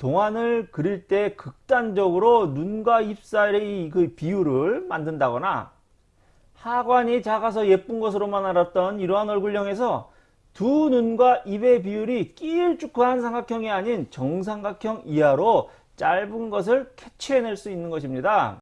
동안을 그릴 때 극단적으로 눈과 입 사이의 그 비율을 만든다거나 하관이 작아서 예쁜 것으로만 알았던 이러한 얼굴형에서 두 눈과 입의 비율이 길쭉한 삼각형이 아닌 정삼각형 이하로 짧은 것을 캐치해낼 수 있는 것입니다.